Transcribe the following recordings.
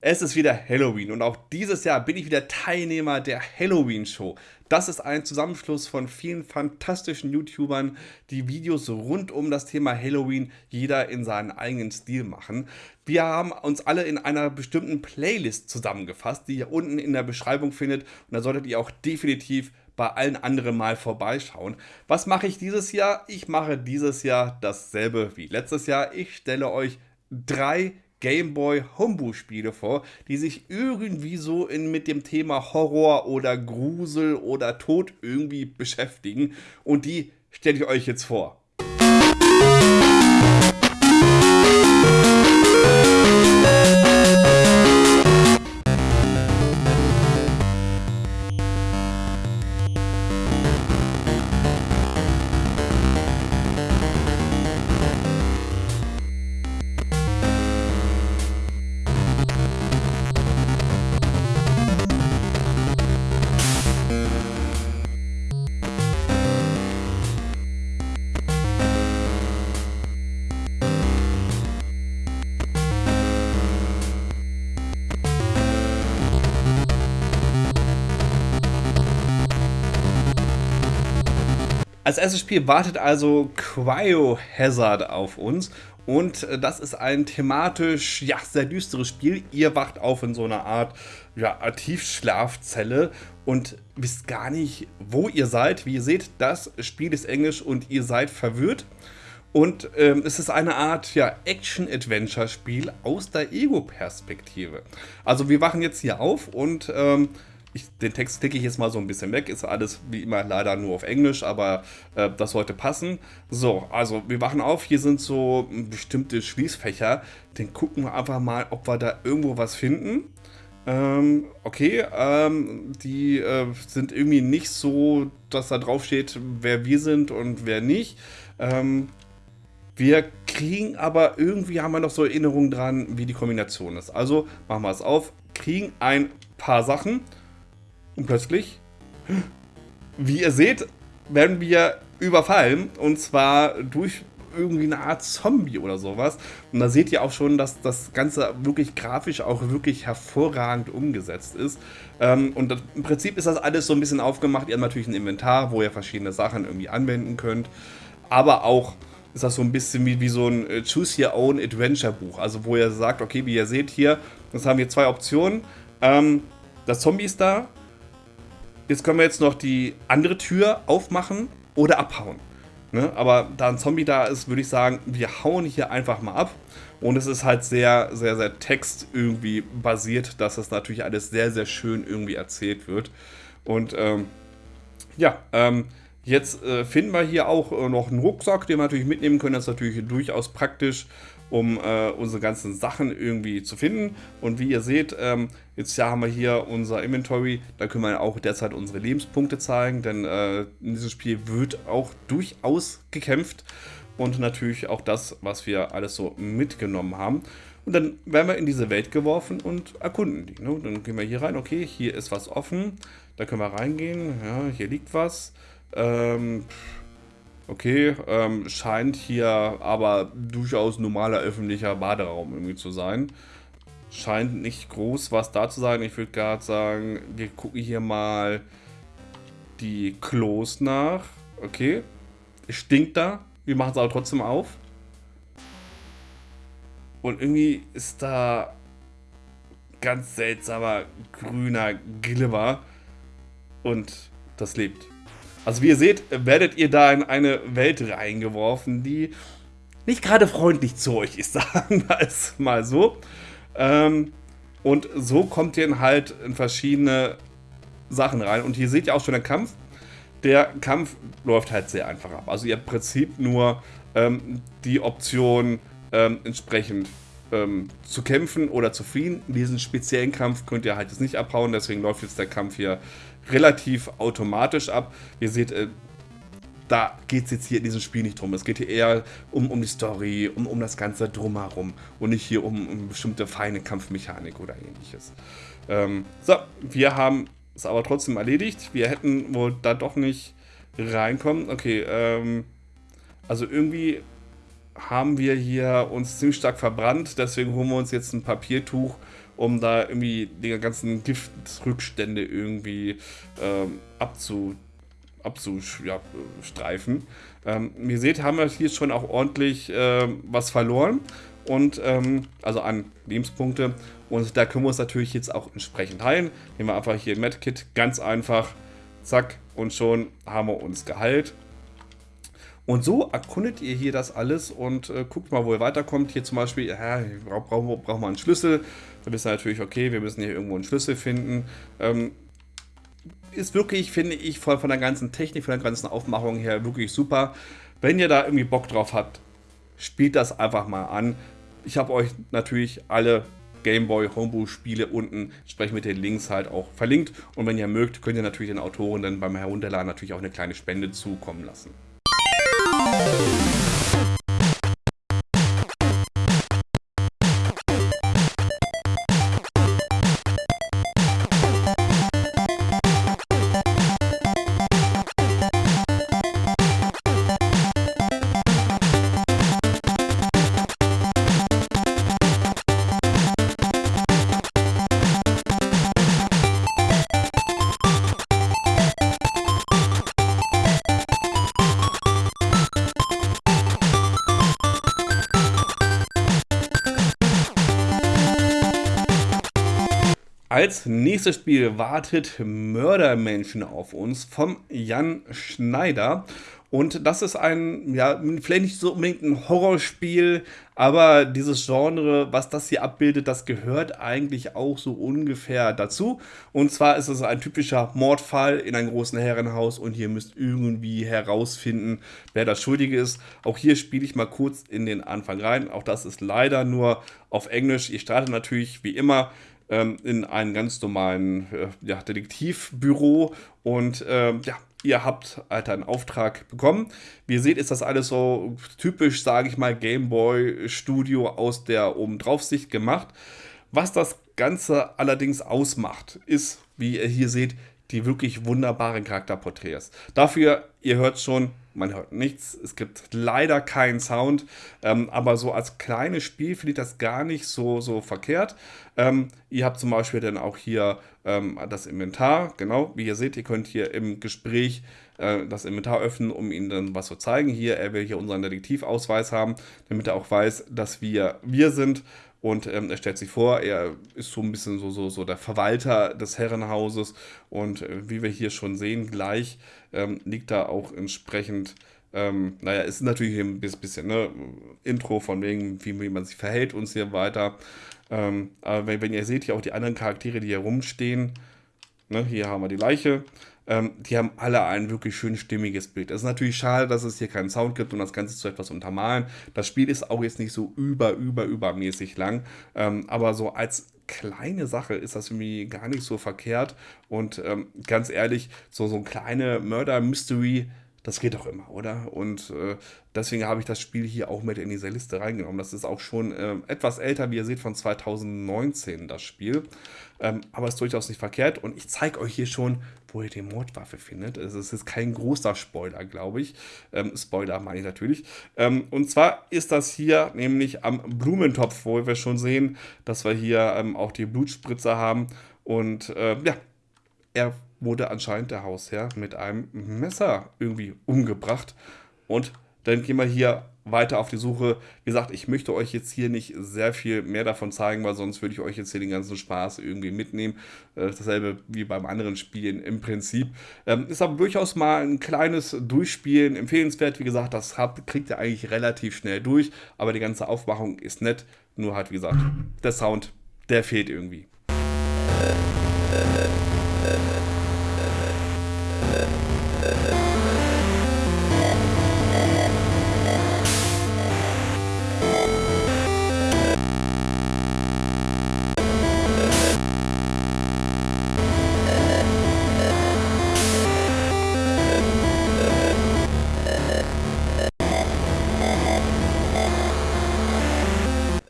Es ist wieder Halloween und auch dieses Jahr bin ich wieder Teilnehmer der Halloween Show. Das ist ein Zusammenschluss von vielen fantastischen YouTubern, die Videos rund um das Thema Halloween jeder in seinen eigenen Stil machen. Wir haben uns alle in einer bestimmten Playlist zusammengefasst, die ihr unten in der Beschreibung findet und da solltet ihr auch definitiv bei allen anderen mal vorbeischauen. Was mache ich dieses Jahr? Ich mache dieses Jahr dasselbe wie letztes Jahr. Ich stelle euch drei Gameboy Homebrew-Spiele vor, die sich irgendwie so in, mit dem Thema Horror oder Grusel oder Tod irgendwie beschäftigen. Und die stelle ich euch jetzt vor. Als erstes Spiel wartet also Cryohazard auf uns und äh, das ist ein thematisch ja, sehr düsteres Spiel. Ihr wacht auf in so einer Art ja, Tiefschlafzelle und wisst gar nicht, wo ihr seid. Wie ihr seht, das Spiel ist Englisch und ihr seid verwirrt. Und ähm, es ist eine Art ja, Action-Adventure-Spiel aus der Ego-Perspektive. Also wir wachen jetzt hier auf und ähm, ich, den Text klicke ich jetzt mal so ein bisschen weg. Ist alles wie immer leider nur auf Englisch, aber äh, das sollte passen. So, also wir wachen auf. Hier sind so bestimmte Schließfächer. Den gucken wir einfach mal, ob wir da irgendwo was finden. Ähm, okay, ähm, die äh, sind irgendwie nicht so, dass da drauf steht, wer wir sind und wer nicht. Ähm, wir kriegen aber irgendwie, haben wir noch so Erinnerungen dran, wie die Kombination ist. Also machen wir es auf, kriegen ein paar Sachen und plötzlich, wie ihr seht, werden wir überfallen. Und zwar durch irgendwie eine Art Zombie oder sowas. Und da seht ihr auch schon, dass das Ganze wirklich grafisch auch wirklich hervorragend umgesetzt ist. Ähm, und das, im Prinzip ist das alles so ein bisschen aufgemacht. Ihr habt natürlich ein Inventar, wo ihr verschiedene Sachen irgendwie anwenden könnt. Aber auch ist das so ein bisschen wie, wie so ein äh, Choose Your Own Adventure Buch. Also wo ihr sagt, okay, wie ihr seht hier, das haben wir zwei Optionen. Ähm, das Zombie ist da, Jetzt können wir jetzt noch die andere Tür aufmachen oder abhauen. Ne? Aber da ein Zombie da ist, würde ich sagen, wir hauen hier einfach mal ab. Und es ist halt sehr, sehr, sehr Text irgendwie basiert, dass das natürlich alles sehr, sehr schön irgendwie erzählt wird. Und ähm, ja, ähm, jetzt äh, finden wir hier auch äh, noch einen Rucksack, den wir natürlich mitnehmen können. Das ist natürlich durchaus praktisch um äh, unsere ganzen Sachen irgendwie zu finden. Und wie ihr seht, ähm, jetzt ja haben wir hier unser Inventory, da können wir auch derzeit unsere Lebenspunkte zeigen, denn äh, in diesem Spiel wird auch durchaus gekämpft und natürlich auch das, was wir alles so mitgenommen haben. Und dann werden wir in diese Welt geworfen und erkunden die. Ne? Dann gehen wir hier rein, okay, hier ist was offen, da können wir reingehen, ja, hier liegt was. Ähm, Okay, ähm, scheint hier aber durchaus normaler öffentlicher Baderaum irgendwie zu sein. Scheint nicht groß was da zu sein. Ich würde gerade sagen, wir gucken hier mal die Klos nach. Okay, stinkt da. Wir machen es aber trotzdem auf. Und irgendwie ist da ganz seltsamer grüner Glibber. Und das lebt. Also wie ihr seht, werdet ihr da in eine Welt reingeworfen, die nicht gerade freundlich zu euch ist, sagen wir es mal so. Ähm, und so kommt ihr halt in verschiedene Sachen rein. Und hier seht ihr auch schon den Kampf. Der Kampf läuft halt sehr einfach ab. Also ihr habt im Prinzip nur ähm, die Option ähm, entsprechend ähm, zu kämpfen oder zu fliehen. Diesen speziellen Kampf könnt ihr halt jetzt nicht abhauen, deswegen läuft jetzt der Kampf hier relativ automatisch ab. Ihr seht, äh, da geht es jetzt hier in diesem Spiel nicht drum. Es geht hier eher um, um die Story, um, um das Ganze drumherum und nicht hier um, um bestimmte feine Kampfmechanik oder ähnliches. Ähm, so, wir haben es aber trotzdem erledigt. Wir hätten wohl da doch nicht reinkommen. Okay, ähm, also irgendwie haben wir hier uns ziemlich stark verbrannt, deswegen holen wir uns jetzt ein Papiertuch um da irgendwie die ganzen Giftrückstände irgendwie ähm, abzu, abzustreifen. Ähm, ihr seht, haben wir hier schon auch ordentlich äh, was verloren und ähm, also an Lebenspunkte. Und da können wir uns natürlich jetzt auch entsprechend heilen. Nehmen wir einfach hier Medkit, ganz einfach, zack, und schon haben wir uns geheilt. Und so erkundet ihr hier das alles und äh, guckt mal, wo ihr weiterkommt. Hier zum Beispiel, ja, brauchen wir brauch einen Schlüssel. Wisst ihr natürlich, okay, wir müssen hier irgendwo einen Schlüssel finden. Ähm, ist wirklich, finde ich, von, von der ganzen Technik, von der ganzen Aufmachung her wirklich super. Wenn ihr da irgendwie Bock drauf habt, spielt das einfach mal an. Ich habe euch natürlich alle Gameboy Homebrew Spiele unten entsprechend mit den Links halt auch verlinkt. Und wenn ihr mögt, könnt ihr natürlich den Autoren dann beim Herunterladen natürlich auch eine kleine Spende zukommen lassen. Als nächstes Spiel wartet Mördermenschen auf uns vom Jan Schneider. Und das ist ein, ja, vielleicht nicht so unbedingt ein Horrorspiel, aber dieses Genre, was das hier abbildet, das gehört eigentlich auch so ungefähr dazu. Und zwar ist es ein typischer Mordfall in einem großen Herrenhaus und ihr müsst irgendwie herausfinden, wer das Schuldige ist. Auch hier spiele ich mal kurz in den Anfang rein. Auch das ist leider nur auf Englisch. Ihr startet natürlich wie immer ähm, in einem ganz normalen äh, ja, Detektivbüro und ähm, ja, ihr habt halt einen Auftrag bekommen. Wie ihr seht, ist das alles so typisch, sage ich mal, Gameboy Studio aus der Obendraufsicht gemacht. Was das Ganze allerdings ausmacht, ist, wie ihr hier seht, die wirklich wunderbaren Charakterporträts. Dafür, ihr hört schon, man hört nichts, es gibt leider keinen Sound, ähm, aber so als kleines Spiel finde ich das gar nicht so, so verkehrt. Ähm, ihr habt zum Beispiel dann auch hier ähm, das Inventar, genau, wie ihr seht, ihr könnt hier im Gespräch äh, das Inventar öffnen, um ihnen dann was zu zeigen. Hier, er will hier unseren Detektivausweis haben, damit er auch weiß, dass wir wir sind. Und ähm, er stellt sich vor, er ist so ein bisschen so, so, so der Verwalter des Herrenhauses. Und äh, wie wir hier schon sehen, gleich ähm, liegt da auch entsprechend, ähm, naja, ist natürlich ein bisschen ne, Intro von wegen, wie, wie man sich verhält und so weiter. Ähm, aber wenn, wenn, ihr seht, hier auch die anderen Charaktere, die hier rumstehen, ne, hier haben wir die Leiche. Ähm, die haben alle ein wirklich schön stimmiges Bild. Es ist natürlich schade, dass es hier keinen Sound gibt und das Ganze zu etwas untermalen. Das Spiel ist auch jetzt nicht so über, über, übermäßig lang, ähm, aber so als kleine Sache ist das irgendwie gar nicht so verkehrt. Und ähm, ganz ehrlich, so, so ein kleine Murder-Mystery, das geht doch immer, oder? Und äh, deswegen habe ich das Spiel hier auch mit in diese Liste reingenommen. Das ist auch schon äh, etwas älter, wie ihr seht, von 2019 das Spiel. Ähm, aber ist durchaus nicht verkehrt. Und ich zeige euch hier schon, wo ihr die Mordwaffe findet. Es ist kein großer Spoiler, glaube ich. Ähm, Spoiler meine ich natürlich. Ähm, und zwar ist das hier nämlich am Blumentopf, wo wir schon sehen, dass wir hier ähm, auch die Blutspritze haben. Und äh, ja, er wurde anscheinend der Hausherr mit einem Messer irgendwie umgebracht. Und dann gehen wir hier weiter auf die Suche. Wie gesagt, ich möchte euch jetzt hier nicht sehr viel mehr davon zeigen, weil sonst würde ich euch jetzt hier den ganzen Spaß irgendwie mitnehmen. Äh, dasselbe wie beim anderen Spielen im Prinzip. Ähm, ist aber durchaus mal ein kleines Durchspielen empfehlenswert. Wie gesagt, das habt, kriegt ihr eigentlich relativ schnell durch, aber die ganze Aufmachung ist nett. Nur halt, wie gesagt, der Sound, der fehlt irgendwie.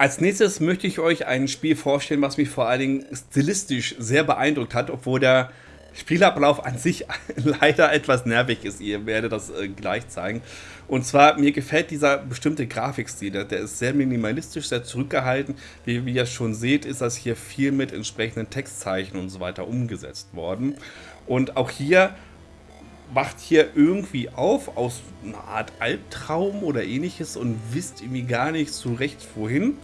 Als nächstes möchte ich euch ein Spiel vorstellen, was mich vor allen Dingen stilistisch sehr beeindruckt hat, obwohl der Spielablauf an sich leider etwas nervig ist. Ihr werdet das äh, gleich zeigen. Und zwar, mir gefällt dieser bestimmte Grafikstil. Der, ist sehr minimalistisch, sehr zurückgehalten. Wie, wie ihr schon seht, ist das hier viel mit entsprechenden Textzeichen und so weiter umgesetzt worden. Und auch hier wacht hier irgendwie auf aus einer Art Albtraum oder ähnliches und wisst irgendwie gar nicht so recht wohin.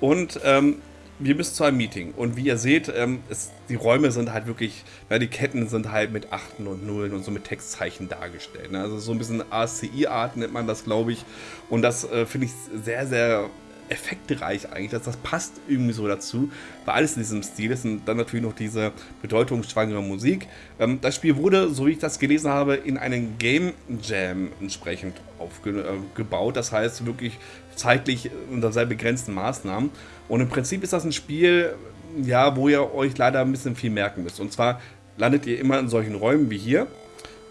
Und ähm, wir müssen zu einem Meeting. Und wie ihr seht, ähm, es, die Räume sind halt wirklich, ja, die Ketten sind halt mit Achten und Nullen und so mit Textzeichen dargestellt. Ne? Also so ein bisschen ASCII-Art nennt man das, glaube ich. Und das äh, finde ich sehr, sehr effektreich eigentlich. Das, das passt irgendwie so dazu, weil alles in diesem Stil ist. Und dann natürlich noch diese bedeutungsschwangere Musik. Ähm, das Spiel wurde, so wie ich das gelesen habe, in einen Game Jam entsprechend aufgebaut. Äh, das heißt wirklich zeitlich unter sehr begrenzten Maßnahmen. Und im Prinzip ist das ein Spiel, ja, wo ihr euch leider ein bisschen viel merken müsst. Und zwar landet ihr immer in solchen Räumen wie hier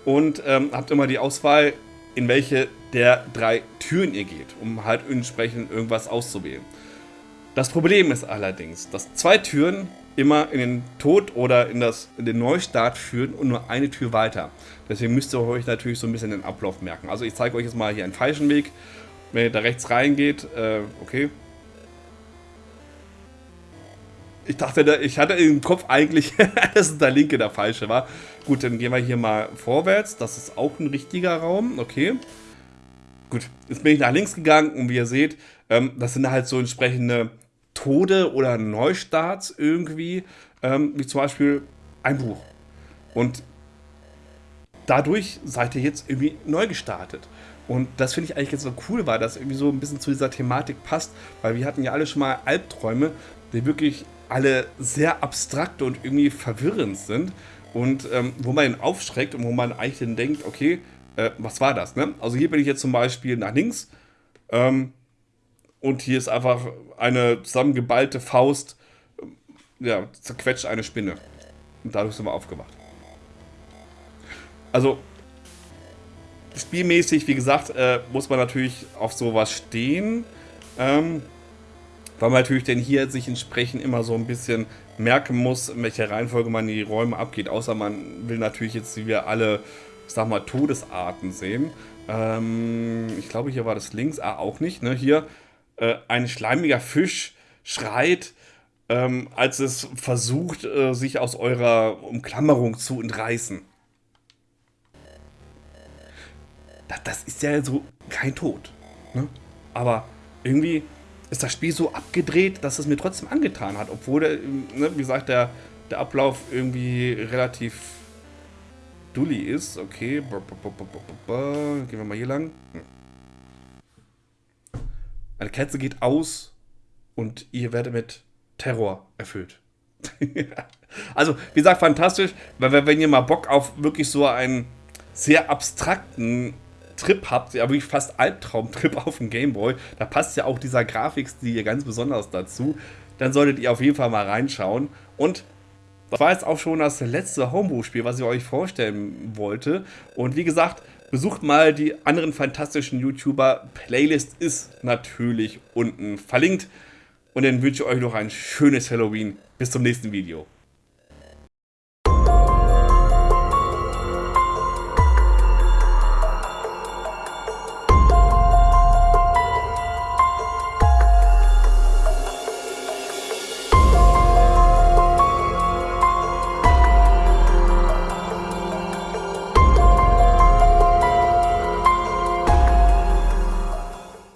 und ähm, habt immer die Auswahl, in welche der drei Türen ihr geht, um halt entsprechend irgendwas auszuwählen. Das Problem ist allerdings, dass zwei Türen immer in den Tod oder in, das, in den Neustart führen und nur eine Tür weiter. Deswegen müsst ihr euch natürlich so ein bisschen den Ablauf merken. Also ich zeige euch jetzt mal hier einen falschen Weg. Wenn ihr da rechts reingeht, äh, okay. Ich dachte, ich hatte im Kopf eigentlich, dass der linke der falsche war. Gut, dann gehen wir hier mal vorwärts. Das ist auch ein richtiger Raum, okay. Gut, jetzt bin ich nach links gegangen und wie ihr seht, ähm, das sind halt so entsprechende Tode oder Neustarts irgendwie, ähm, wie zum Beispiel ein Buch. Und dadurch seid ihr jetzt irgendwie neu gestartet. Und das finde ich eigentlich jetzt so cool, weil das irgendwie so ein bisschen zu dieser Thematik passt, weil wir hatten ja alle schon mal Albträume, die wirklich alle sehr abstrakt und irgendwie verwirrend sind und ähm, wo man ihn aufschreckt und wo man eigentlich dann denkt, okay, äh, was war das? Ne? Also hier bin ich jetzt zum Beispiel nach links ähm, und hier ist einfach eine zusammengeballte Faust, äh, ja, zerquetscht eine Spinne. Und dadurch sind wir aufgewacht. Also spielmäßig, wie gesagt, äh, muss man natürlich auf sowas stehen. Ähm, weil man natürlich denn hier sich entsprechend immer so ein bisschen merken muss, in welcher Reihenfolge man die Räume abgeht. Außer man will natürlich jetzt, wie wir alle, sag mal, Todesarten sehen. Ähm, ich glaube, hier war das links. Ah, auch nicht. Ne? Hier äh, ein schleimiger Fisch schreit, ähm, als es versucht, äh, sich aus eurer Umklammerung zu entreißen. das, das ist ja so kein Tod. Ne? Aber irgendwie ist das Spiel so abgedreht, dass es mir trotzdem angetan hat. Obwohl, der, ne, wie gesagt, der, der Ablauf irgendwie relativ dully ist. Okay, gehen wir mal hier lang. Hm. Eine Kerze geht aus und ihr werdet mit Terror erfüllt. also, wie gesagt, fantastisch, weil wenn ihr mal Bock auf wirklich so einen sehr abstrakten Trip habt, ja wirklich fast Albtraumtrip auf dem Gameboy, da passt ja auch dieser Grafikstil ganz besonders dazu, dann solltet ihr auf jeden Fall mal reinschauen. Und das war jetzt auch schon das letzte Homebrew-Spiel, was ich euch vorstellen wollte. Und wie gesagt, besucht mal die anderen fantastischen YouTuber. Playlist ist natürlich unten verlinkt. Und dann wünsche ich euch noch ein schönes Halloween. Bis zum nächsten Video.